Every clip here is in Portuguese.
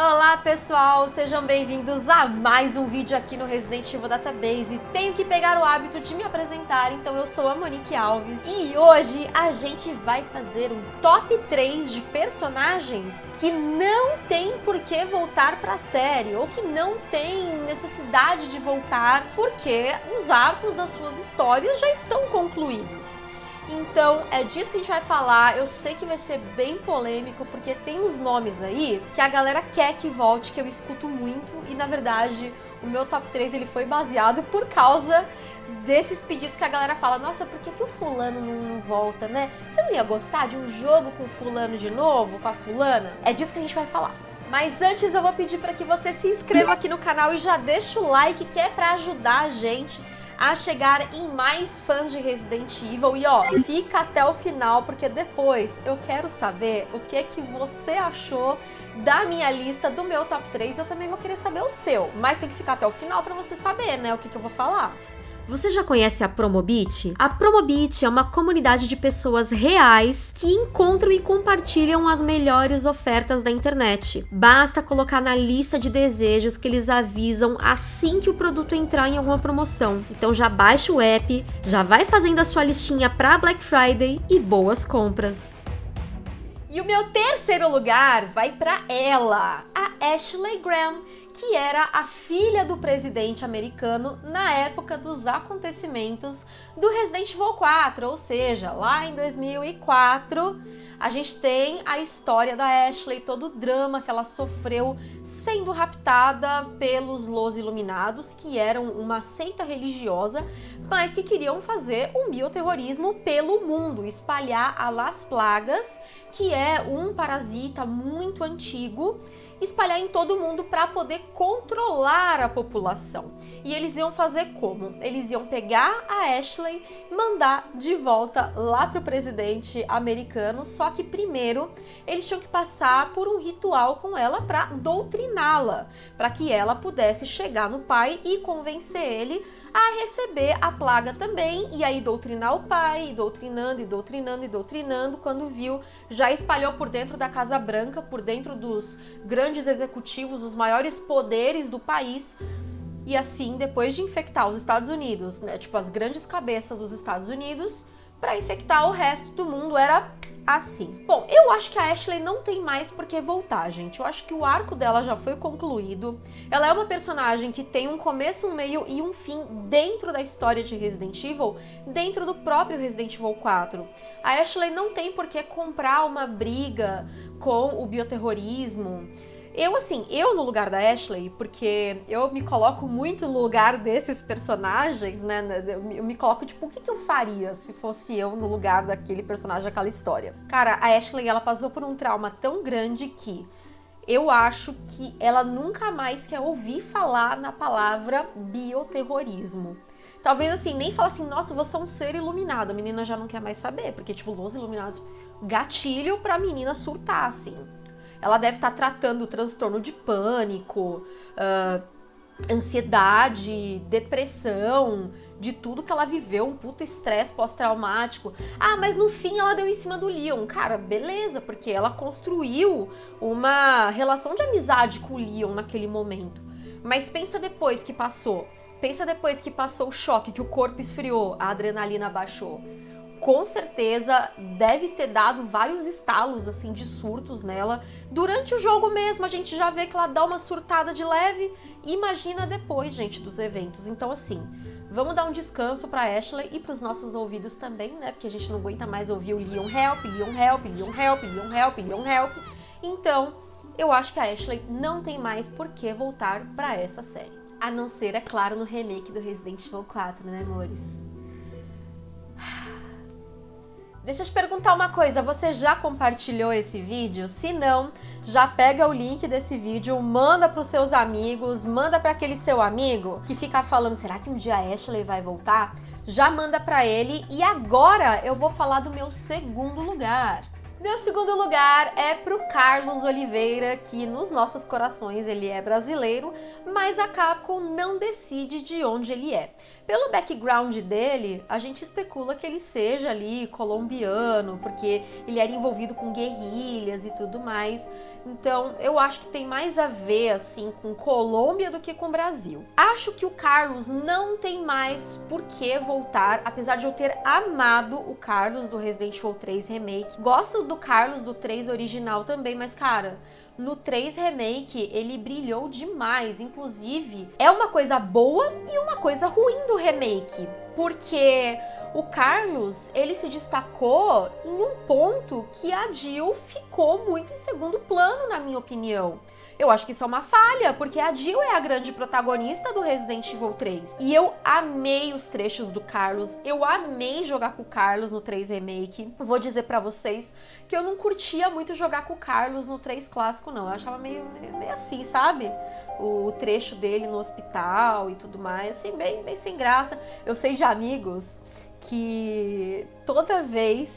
Olá pessoal, sejam bem-vindos a mais um vídeo aqui no Resident Evil Database. Tenho que pegar o hábito de me apresentar, então eu sou a Monique Alves e hoje a gente vai fazer um top 3 de personagens que não tem por que voltar pra série ou que não tem necessidade de voltar porque os arcos das suas histórias já estão concluídos. Então, é disso que a gente vai falar. Eu sei que vai ser bem polêmico, porque tem uns nomes aí que a galera quer que volte, que eu escuto muito, e na verdade, o meu top 3 ele foi baseado por causa desses pedidos que a galera fala, nossa, por que, que o fulano não volta, né? Você não ia gostar de um jogo com o fulano de novo, com a fulana? É disso que a gente vai falar. Mas antes eu vou pedir para que você se inscreva aqui no canal e já deixa o like, que é para ajudar a gente a chegar em mais fãs de Resident Evil. E ó, fica até o final, porque depois eu quero saber o que que você achou da minha lista, do meu top 3. Eu também vou querer saber o seu, mas tem que ficar até o final para você saber, né, o que que eu vou falar. Você já conhece a Promobit? A Promobit é uma comunidade de pessoas reais que encontram e compartilham as melhores ofertas da internet. Basta colocar na lista de desejos que eles avisam assim que o produto entrar em alguma promoção. Então já baixa o app, já vai fazendo a sua listinha para Black Friday e boas compras. E o meu terceiro lugar vai para ela, a Ashley Graham, que era a filha do presidente americano na época dos acontecimentos do Resident Evil 4, ou seja, lá em 2004, a gente tem a história da Ashley, todo o drama que ela sofreu sendo raptada pelos Los Iluminados, que eram uma seita religiosa, mas que queriam fazer um bioterrorismo pelo mundo, espalhar a Las Plagas, que é um parasita muito antigo espalhar em todo mundo para poder controlar a população. E eles iam fazer como? Eles iam pegar a Ashley, mandar de volta lá para o presidente americano, só que primeiro eles tinham que passar por um ritual com ela para doutriná-la, para que ela pudesse chegar no pai e convencer ele a receber a plaga também, e aí doutrinar o pai, e doutrinando, e doutrinando, e doutrinando, quando viu, já espalhou por dentro da Casa Branca, por dentro dos grandes executivos, os maiores poderes do país, e assim, depois de infectar os Estados Unidos, né, tipo as grandes cabeças dos Estados Unidos, para infectar o resto do mundo era assim. Bom, eu acho que a Ashley não tem mais por que voltar, gente. Eu acho que o arco dela já foi concluído. Ela é uma personagem que tem um começo, um meio e um fim dentro da história de Resident Evil, dentro do próprio Resident Evil 4. A Ashley não tem por que comprar uma briga com o bioterrorismo, eu, assim, eu no lugar da Ashley, porque eu me coloco muito no lugar desses personagens, né? Eu me coloco, tipo, o que, eu faria se fosse eu no lugar daquele personagem, daquela história? Cara, a Ashley, ela passou por um trauma tão grande que eu acho que ela nunca mais quer ouvir falar na palavra bioterrorismo. Talvez assim, nem fala assim, nossa, você é um ser iluminado. A menina já não quer mais saber, porque, tipo, Los Iluminados, gatilho pra menina surtar, assim. Ela deve estar tá tratando transtorno de pânico, uh, ansiedade, depressão, de tudo que ela viveu, um puto estresse pós-traumático. Ah, mas no fim ela deu em cima do Leon. Cara, beleza, porque ela construiu uma relação de amizade com o Leon naquele momento. Mas pensa depois que passou. Pensa depois que passou o choque, que o corpo esfriou, a adrenalina baixou com certeza deve ter dado vários estalos assim de surtos nela. Durante o jogo mesmo, a gente já vê que ela dá uma surtada de leve. Imagina depois, gente, dos eventos. Então assim, vamos dar um descanso para Ashley e para os nossos ouvidos também, né? Porque a gente não aguenta mais ouvir o Leon Help, Leon Help, Leon Help, Leon Help, Leon Help. Então, eu acho que a Ashley não tem mais por que voltar para essa série. A não ser, é claro, no remake do Resident Evil 4, né, amores? Deixa eu te perguntar uma coisa, você já compartilhou esse vídeo? Se não, já pega o link desse vídeo, manda para os seus amigos, manda para aquele seu amigo que fica falando, será que um dia a Ashley vai voltar? Já manda para ele e agora eu vou falar do meu segundo lugar. Meu segundo lugar é pro Carlos Oliveira, que nos nossos corações ele é brasileiro, mas a Capcom não decide de onde ele é. Pelo background dele, a gente especula que ele seja ali colombiano, porque ele era envolvido com guerrilhas e tudo mais. Então, eu acho que tem mais a ver assim com Colômbia do que com Brasil. Acho que o Carlos não tem mais por que voltar, apesar de eu ter amado o Carlos do Resident Evil 3 Remake. Gosto do Carlos do 3 original também, mas cara, no 3 Remake ele brilhou demais. Inclusive, é uma coisa boa e uma coisa ruim do remake, porque o Carlos, ele se destacou em um ponto que a Jill ficou muito em segundo plano, na minha opinião. Eu acho que isso é uma falha, porque a Jill é a grande protagonista do Resident Evil 3. E eu amei os trechos do Carlos, eu amei jogar com o Carlos no 3 Remake. Vou dizer para vocês que eu não curtia muito jogar com o Carlos no 3 Clássico, não. Eu achava meio, meio assim, sabe? O trecho dele no hospital e tudo mais, assim, bem, bem sem graça. Eu sei de amigos que toda vez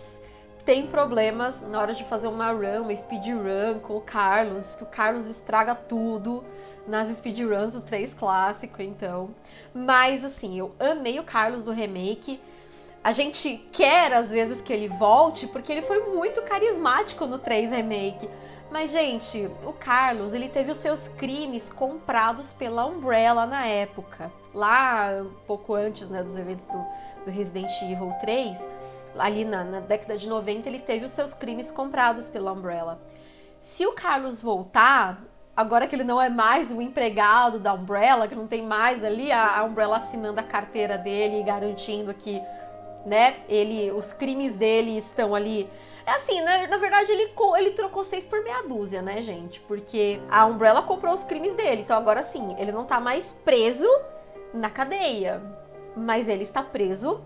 tem problemas na hora de fazer uma run, uma speedrun com o Carlos, que o Carlos estraga tudo nas speedruns do 3 clássico, então. Mas assim, eu amei o Carlos do remake. A gente quer às vezes que ele volte porque ele foi muito carismático no 3 remake. Mas gente, o Carlos, ele teve os seus crimes comprados pela Umbrella na época. Lá, um pouco antes, né, dos eventos do, do Resident Evil 3 ali na, na década de 90, ele teve os seus crimes comprados pela Umbrella. Se o Carlos voltar, agora que ele não é mais o empregado da Umbrella, que não tem mais ali a, a Umbrella assinando a carteira dele e garantindo que, né, ele, os crimes dele estão ali. É assim, né, na verdade ele, ele trocou seis por meia dúzia, né, gente? Porque a Umbrella comprou os crimes dele, então agora sim, ele não tá mais preso na cadeia, mas ele está preso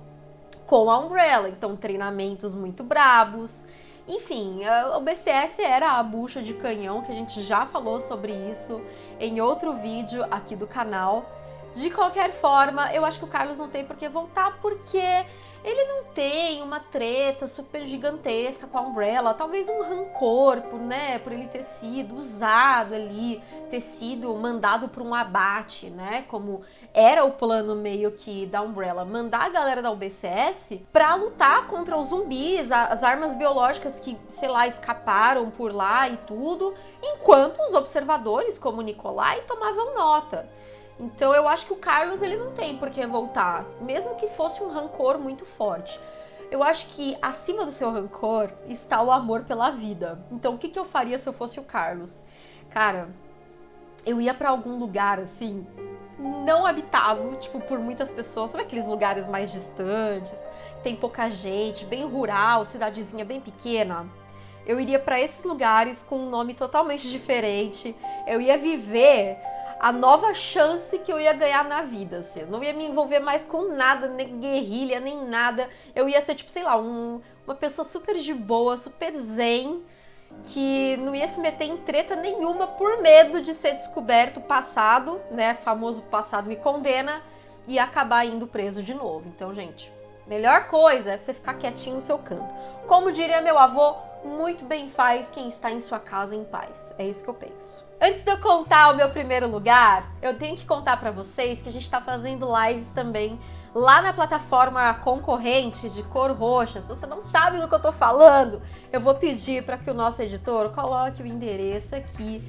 com a Umbrella, então treinamentos muito brabos. Enfim, o BCS era a bucha de canhão, que a gente já falou sobre isso em outro vídeo aqui do canal. De qualquer forma, eu acho que o Carlos não tem por que voltar, porque ele não tem uma treta super gigantesca com a Umbrella, talvez um rancor por, né, por ele ter sido usado ali, ter sido mandado para um abate, né, como era o plano meio que da Umbrella, mandar a galera da UBCS para lutar contra os zumbis, as armas biológicas que, sei lá, escaparam por lá e tudo, enquanto os observadores, como Nicolai, tomavam nota. Então eu acho que o Carlos ele não tem por que voltar, mesmo que fosse um rancor muito forte. Eu acho que acima do seu rancor está o amor pela vida. Então o que, que eu faria se eu fosse o Carlos? Cara, eu ia para algum lugar assim, não habitado, tipo, por muitas pessoas. Sabe aqueles lugares mais distantes, tem pouca gente, bem rural, cidadezinha bem pequena? Eu iria para esses lugares com um nome totalmente diferente. Eu ia viver a nova chance que eu ia ganhar na vida, assim. Eu não ia me envolver mais com nada, nem guerrilha, nem nada. Eu ia ser, tipo, sei lá, um, uma pessoa super de boa, super zen, que não ia se meter em treta nenhuma por medo de ser descoberto passado, né? Famoso passado me condena e acabar indo preso de novo. Então, gente, melhor coisa é você ficar quietinho no seu canto. Como diria meu avô, muito bem faz quem está em sua casa em paz. É isso que eu penso. Antes de eu contar o meu primeiro lugar, eu tenho que contar para vocês que a gente está fazendo lives também lá na plataforma concorrente de cor roxa. Se você não sabe do que eu tô falando, eu vou pedir para que o nosso editor coloque o endereço aqui.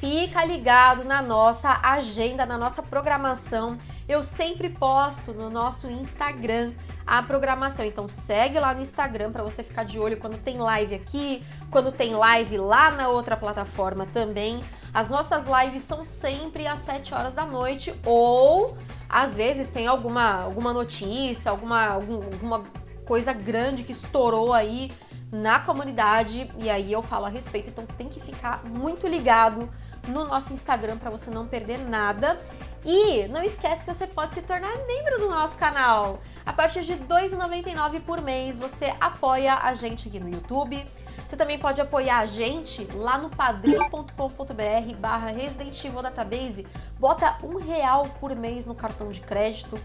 Fica ligado na nossa agenda, na nossa programação. Eu sempre posto no nosso Instagram a programação. Então segue lá no Instagram para você ficar de olho quando tem live aqui, quando tem live lá na outra plataforma também. As nossas lives são sempre às 7 horas da noite ou às vezes tem alguma, alguma notícia, alguma, alguma coisa grande que estourou aí na comunidade e aí eu falo a respeito. Então tem que ficar muito ligado no nosso Instagram para você não perder nada. E não esquece que você pode se tornar membro do nosso canal. A partir de R$ 2,99 por mês você apoia a gente aqui no YouTube, você também pode apoiar a gente lá no padrim.com.br barra Resident Evil Database. Bota um real por mês no cartão de crédito.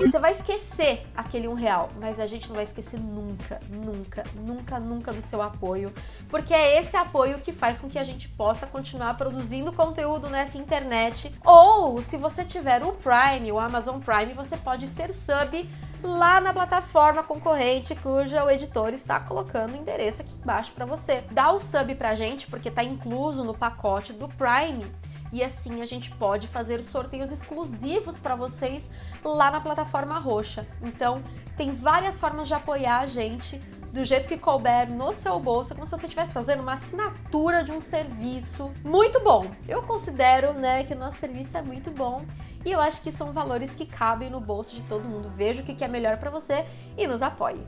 Você vai esquecer aquele um real, mas a gente não vai esquecer nunca, nunca, nunca, nunca do seu apoio, porque é esse apoio que faz com que a gente possa continuar produzindo conteúdo nessa internet. Ou, se você tiver o Prime, o Amazon Prime, você pode ser sub lá na plataforma concorrente cuja o editor está colocando o endereço aqui embaixo para você. Dá o sub pra gente, porque tá incluso no pacote do Prime, e assim a gente pode fazer sorteios exclusivos para vocês lá na plataforma roxa. Então, tem várias formas de apoiar a gente do jeito que couber no seu bolso, como se você estivesse fazendo uma assinatura de um serviço muito bom. Eu considero, né, que o nosso serviço é muito bom e eu acho que são valores que cabem no bolso de todo mundo. Veja o que é melhor para você e nos apoie.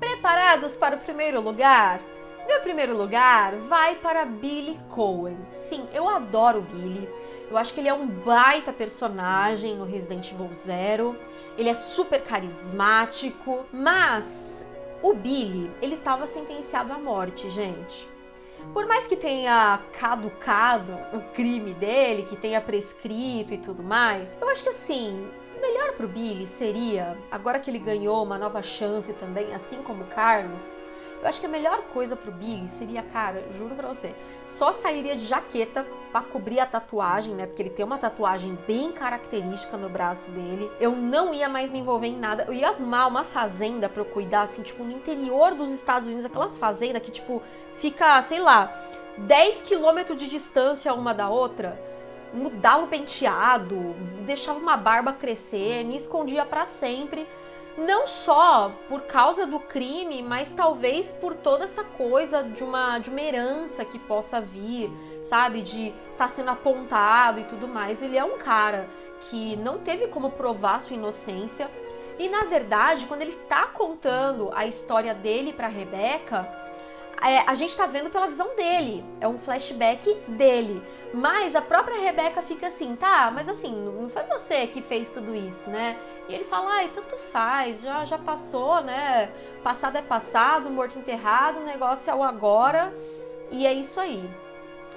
Preparados para o primeiro lugar? Meu primeiro lugar vai para Billy Cohen. Sim, eu adoro Billy. Eu acho que ele é um baita personagem no Resident Evil Zero. Ele é super carismático, mas o Billy, ele estava sentenciado à morte, gente. Por mais que tenha caducado o crime dele, que tenha prescrito e tudo mais, eu acho que assim, melhor pro Billy seria, agora que ele ganhou uma nova chance também, assim como o Carlos, eu acho que a melhor coisa pro Billy seria, cara, juro pra você, só sairia de jaqueta pra cobrir a tatuagem, né? Porque ele tem uma tatuagem bem característica no braço dele. Eu não ia mais me envolver em nada. Eu ia arrumar uma fazenda pra eu cuidar, assim, tipo, no interior dos Estados Unidos, aquelas fazendas que, tipo, fica, sei lá, 10 quilômetros de distância uma da outra mudava o penteado, deixava uma barba crescer, me escondia para sempre não só por causa do crime, mas talvez por toda essa coisa de uma, de uma herança que possa vir, sabe? De estar tá sendo apontado e tudo mais. Ele é um cara que não teve como provar sua inocência. E na verdade, quando ele tá contando a história dele para Rebeca, é, a gente tá vendo pela visão dele, é um flashback dele. Mas a própria Rebeca fica assim, tá, mas assim, não foi você que fez tudo isso, né? E ele fala, ai, tanto faz, já, já passou, né? Passado é passado, morto enterrado, o negócio é o agora, e é isso aí.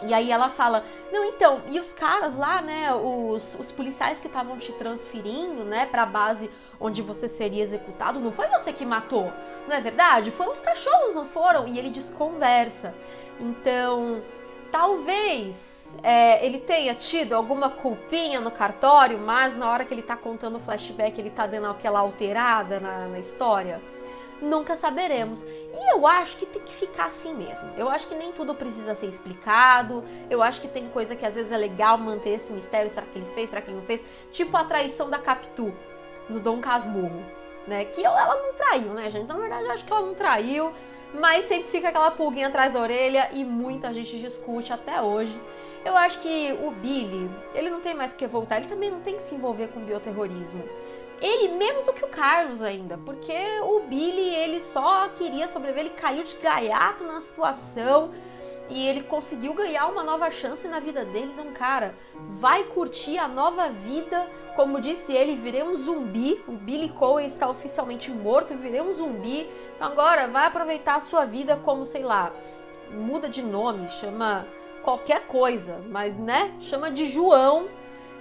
E aí ela fala, não, então, e os caras lá, né, os, os policiais que estavam te transferindo, né, pra base onde você seria executado, não foi você que matou, não é verdade? Foram os cachorros, não foram? E ele desconversa. Então, talvez é, ele tenha tido alguma culpinha no cartório, mas na hora que ele tá contando o flashback, ele tá dando aquela alterada na, na história nunca saberemos. E eu acho que tem que ficar assim mesmo. Eu acho que nem tudo precisa ser explicado. Eu acho que tem coisa que às vezes é legal manter esse mistério. Será que ele fez? Será que ele não fez? Tipo a traição da Capitu no Dom Casmurro, né? Que ela não traiu, né, gente? Na verdade, eu acho que ela não traiu. Mas sempre fica aquela pulguinha atrás da orelha e muita gente discute até hoje. Eu acho que o Billy, ele não tem mais que voltar, ele também não tem que se envolver com bioterrorismo. Ele menos do que o Carlos ainda, porque o Billy ele só queria sobreviver, ele caiu de gaiato na situação e ele conseguiu ganhar uma nova chance na vida dele. Então, cara, vai curtir a nova vida. Como disse ele, virei um zumbi. O Billy Cohen está oficialmente morto, virei um zumbi. Então, agora vai aproveitar a sua vida como, sei lá, muda de nome, chama qualquer coisa, mas né, chama de João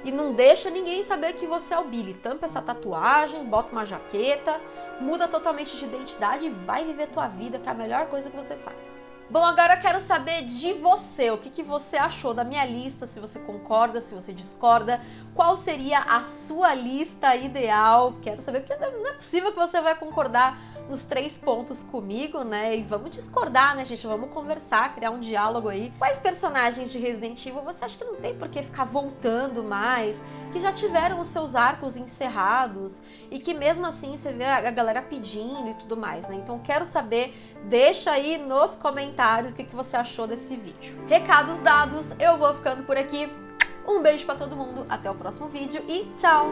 e não deixa ninguém saber que você é o Billy. Tampa essa tatuagem, bota uma jaqueta, muda totalmente de identidade e vai viver tua vida, que é a melhor coisa que você faz. Bom, agora eu quero saber de você, o que, que você achou da minha lista, se você concorda, se você discorda, qual seria a sua lista ideal, quero saber, porque não é possível que você vai concordar nos três pontos comigo, né? E vamos discordar, né, gente? Vamos conversar, criar um diálogo aí. Quais personagens de Resident Evil você acha que não tem por que ficar voltando mais? Que já tiveram os seus arcos encerrados e que mesmo assim você vê a galera pedindo e tudo mais, né? Então quero saber, deixa aí nos comentários o que, que você achou desse vídeo. Recados dados, eu vou ficando por aqui. Um beijo para todo mundo, até o próximo vídeo e tchau!